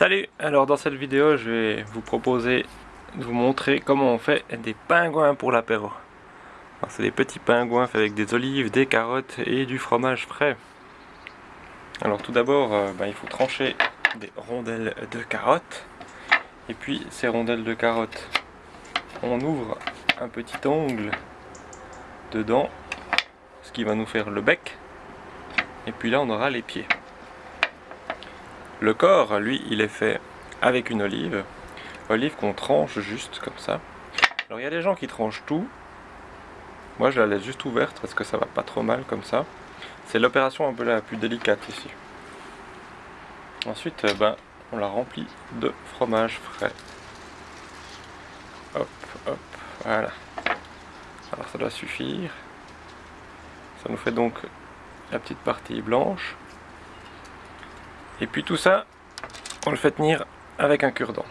Salut Alors dans cette vidéo je vais vous proposer de vous montrer comment on fait des pingouins pour l'apéro. C'est des petits pingouins faits avec des olives, des carottes et du fromage frais. Alors tout d'abord euh, ben, il faut trancher des rondelles de carottes et puis ces rondelles de carottes on ouvre un petit ongle dedans ce qui va nous faire le bec et puis là on aura les pieds. Le corps, lui, il est fait avec une olive. Olive qu'on tranche juste comme ça. Alors il y a des gens qui tranchent tout. Moi je la laisse juste ouverte parce que ça va pas trop mal comme ça. C'est l'opération un peu la plus délicate ici. Ensuite, euh, ben, on la remplit de fromage frais. Hop, hop, voilà. Alors ça doit suffire. Ça nous fait donc la petite partie blanche. Et puis tout ça, on le fait tenir avec un cure-dent.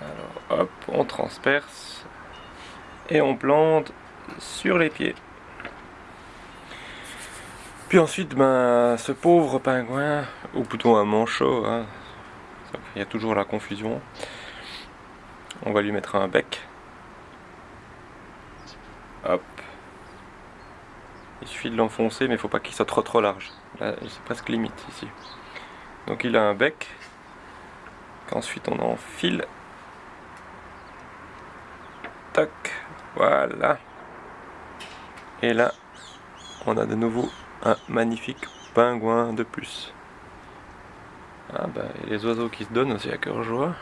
Alors hop, on transperce et on plante sur les pieds. Puis ensuite, ben, ce pauvre pingouin, ou plutôt un manchot, hein, il y a toujours la confusion, on va lui mettre un bec. Hop, il suffit de l'enfoncer, mais il faut pas qu'il soit trop trop large. Là, c'est presque limite ici. Donc il a un bec, qu'ensuite on enfile. Tac, voilà. Et là, on a de nouveau un magnifique pingouin de plus. Ah bah, et les oiseaux qui se donnent aussi à cœur joie.